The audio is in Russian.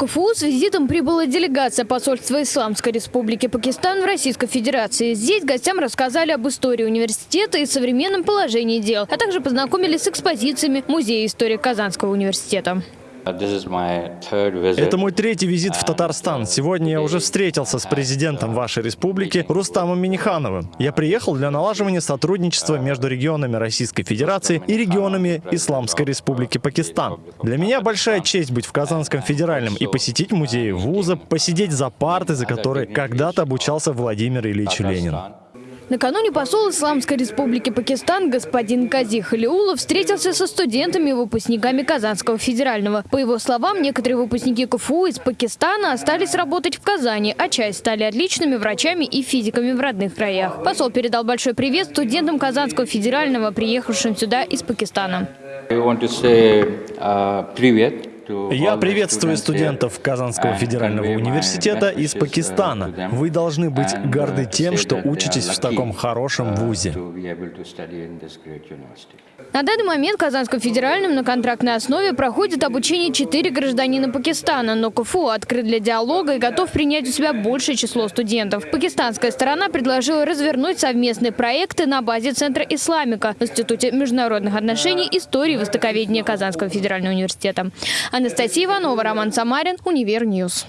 КФУ с визитом прибыла делегация посольства Исламской Республики Пакистан в Российской Федерации. Здесь гостям рассказали об истории университета и современном положении дел, а также познакомились с экспозициями Музея истории Казанского университета. Это мой третий визит в Татарстан. Сегодня я уже встретился с президентом вашей республики Рустамом Минихановым. Я приехал для налаживания сотрудничества между регионами Российской Федерации и регионами Исламской Республики Пакистан. Для меня большая честь быть в Казанском федеральном и посетить музей вуза, посидеть за партой, за которой когда-то обучался Владимир Ильич Ленин. Накануне посол Исламской Республики Пакистан господин Кази Халиулов встретился со студентами и выпускниками Казанского федерального. По его словам, некоторые выпускники КФУ из Пакистана остались работать в Казани, а часть стали отличными врачами и физиками в родных краях. Посол передал большой привет студентам Казанского федерального, приехавшим сюда из Пакистана. Привет я приветствую студентов Казанского федерального университета из Пакистана. Вы должны быть горды тем, что учитесь в таком хорошем вузе. На данный момент в Казанском федеральном на контрактной основе проходит обучение четыре гражданина Пакистана, но КФУ открыт для диалога и готов принять у себя большее число студентов. Пакистанская сторона предложила развернуть совместные проекты на базе Центра Исламика в Институте международных отношений, истории и востоковедения Казанского федерального университета. Анастасия Иванова, Роман Самарин, Универньюз.